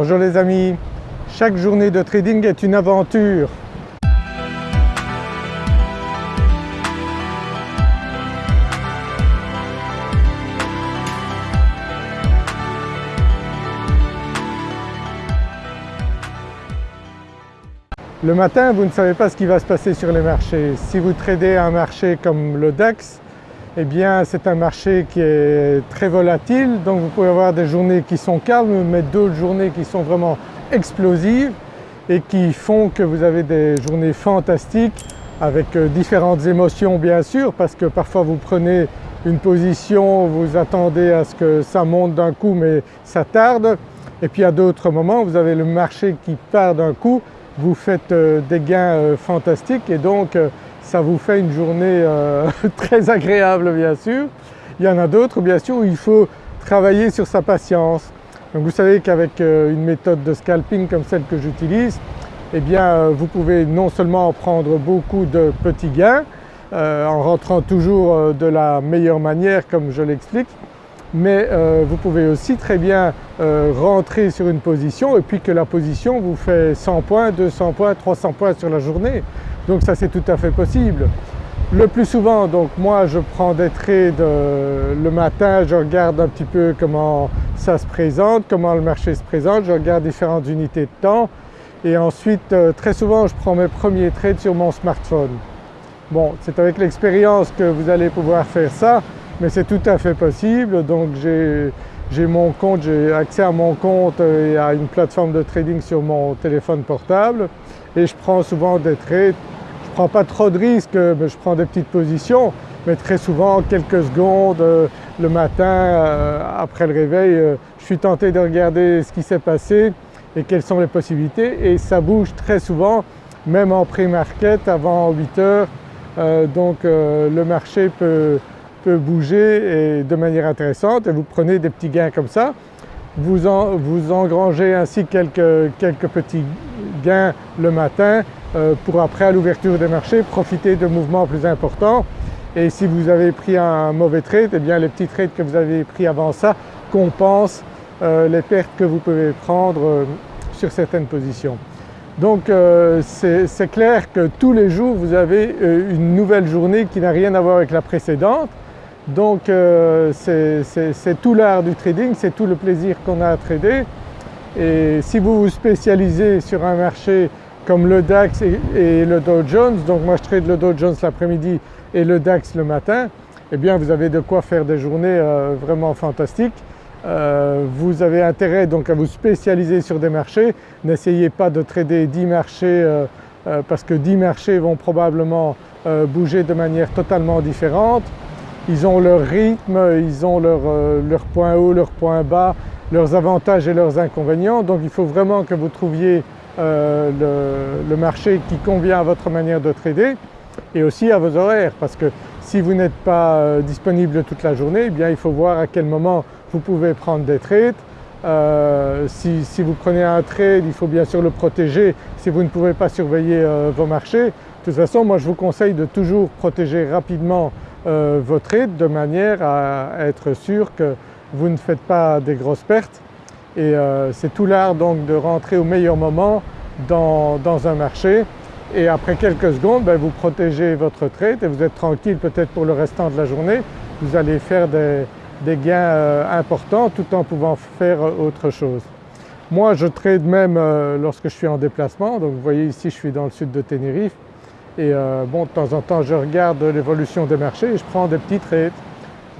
Bonjour les amis, chaque journée de trading est une aventure. Le matin, vous ne savez pas ce qui va se passer sur les marchés. Si vous tradez un marché comme le DAX, eh bien c'est un marché qui est très volatile. Donc vous pouvez avoir des journées qui sont calmes mais d'autres journées qui sont vraiment explosives et qui font que vous avez des journées fantastiques avec euh, différentes émotions bien sûr parce que parfois vous prenez une position, vous attendez à ce que ça monte d'un coup mais ça tarde. Et puis à d'autres moments vous avez le marché qui part d'un coup, vous faites euh, des gains euh, fantastiques et donc ça vous fait une journée euh, très agréable bien sûr. Il y en a d'autres bien sûr où il faut travailler sur sa patience. Donc vous savez qu'avec euh, une méthode de scalping comme celle que j'utilise, eh bien euh, vous pouvez non seulement prendre beaucoup de petits gains en rentrant toujours de la meilleure manière comme je l'explique, mais vous pouvez aussi très bien rentrer sur une position et puis que la position vous fait 100 points, 200 points, 300 points sur la journée. Donc ça c'est tout à fait possible. Le plus souvent donc moi je prends des trades le matin, je regarde un petit peu comment ça se présente, comment le marché se présente, je regarde différentes unités de temps et ensuite euh, très souvent je prends mes premiers trades sur mon smartphone. Bon c'est avec l'expérience que vous allez pouvoir faire ça mais c'est tout à fait possible donc j'ai mon compte, j'ai accès à mon compte et à une plateforme de trading sur mon téléphone portable et je prends souvent des trades prends pas trop de risques, je prends des petites positions mais très souvent quelques secondes euh, le matin euh, après le réveil euh, je suis tenté de regarder ce qui s'est passé et quelles sont les possibilités et ça bouge très souvent même en pré-market avant 8 heures donc le marché peut, peut bouger et de manière intéressante et vous prenez des petits gains comme ça. Vous, vous engrangez ainsi quelques, quelques petits gains le matin euh, pour après à l'ouverture des marchés profiter de mouvements plus importants. Et si vous avez pris un mauvais trade, eh bien les petits trades que vous avez pris avant ça compensent euh, les pertes que vous pouvez prendre euh, sur certaines positions. Donc c'est clair que tous les jours vous avez une nouvelle journée qui n'a rien à voir avec la précédente. Donc c'est tout l'art du trading, c'est tout le plaisir qu'on a à trader. Et si vous vous spécialisez sur un marché comme le DAX et, le Dow Jones, donc moi je trade le Dow Jones l'après-midi et le DAX le matin, eh bien vous avez de quoi faire des journées euh, vraiment fantastiques. Euh, vous avez intérêt donc à vous spécialiser sur des marchés, n'essayez pas de trader 10 marchés euh, parce que 10 marchés vont probablement bouger de manière totalement différente. Ils ont leur rythme, ils ont leur, leur point haut, leur point bas, leurs avantages et leurs inconvénients donc il faut vraiment que vous trouviez euh, le, marché qui convient à votre manière de trader et aussi à vos horaires parce que si vous n'êtes pas euh, disponible toute la journée eh bien il faut voir à quel moment vous pouvez prendre des trades. Euh, si, vous prenez un trade il faut bien sûr le protéger si vous ne pouvez pas surveiller vos marchés. De toute façon moi je vous conseille de toujours protéger rapidement vos trades de manière à être sûr que vous ne faites pas des grosses pertes et euh, c'est tout l'art donc de rentrer au meilleur moment dans, un marché et après quelques secondes ben, vous protégez votre trade et vous êtes tranquille peut-être pour le restant de la journée. Vous allez faire des, gains euh, importants tout en pouvant faire autre chose. Moi je trade même euh, lorsque je suis en déplacement donc vous voyez ici je suis dans le sud de Tenerife et bon de temps en temps je regarde l'évolution des marchés et je prends des petits trades.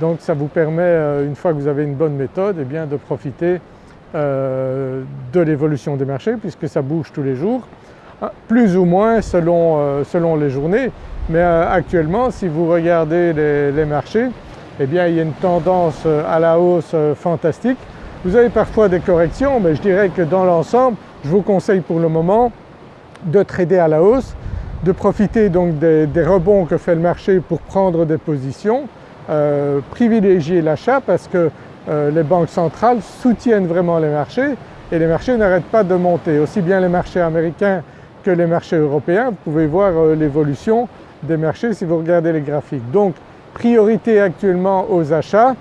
Donc ça vous permet une fois que vous avez une bonne méthode eh de profiter euh, de l'évolution des marchés puisque ça bouge tous les jours, hein, plus ou moins selon, euh, selon les journées. Mais euh, actuellement si vous regardez les, marchés, eh bien il y a une tendance à la hausse fantastique. Vous avez parfois des corrections mais je dirais que dans l'ensemble je vous conseille pour le moment de trader à la hausse, de profiter donc des, des rebonds que fait le marché pour prendre des positions, privilégier l'achat parce que euh, les banques centrales soutiennent vraiment les marchés et les marchés n'arrêtent pas de monter. Aussi bien les marchés américains que les marchés européens, vous pouvez voir euh, l'évolution des marchés si vous regardez les graphiques. Donc priorité actuellement aux achats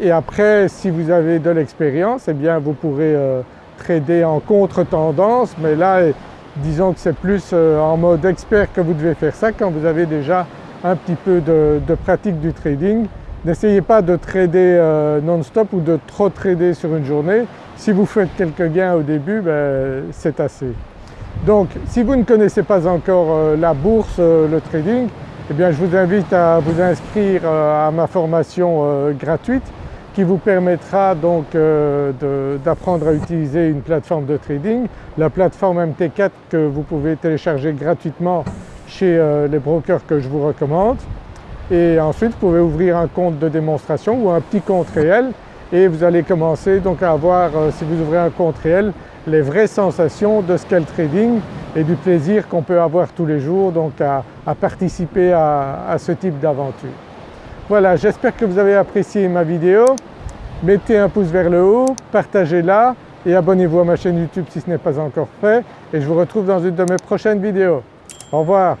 et après si vous avez de l'expérience eh bien vous pourrez euh, trader en contre-tendance mais là disons que c'est plus en mode expert que vous devez faire ça quand vous avez déjà un petit peu de, pratique du trading. N'essayez pas de trader euh, non-stop ou de trop trader sur une journée. Si vous faites quelques gains au début, ben, c'est assez. Donc si vous ne connaissez pas encore euh, la bourse, le trading, eh bien je vous invite à vous inscrire à ma formation gratuite qui vous permettra donc euh, d'apprendre à utiliser une plateforme de trading, la plateforme MT4 que vous pouvez télécharger gratuitement chez euh, les brokers que je vous recommande. Et ensuite vous pouvez ouvrir un compte de démonstration ou un petit compte réel et vous allez commencer donc à avoir, euh, si vous ouvrez un compte réel, les vraies sensations de ce qu'est le trading et du plaisir qu'on peut avoir tous les jours donc à, participer à ce type d'aventure. Voilà, j'espère que vous avez apprécié ma vidéo. Mettez un pouce vers le haut, partagez-la et abonnez-vous à ma chaîne YouTube si ce n'est pas encore fait et je vous retrouve dans une de mes prochaines vidéos. Au revoir.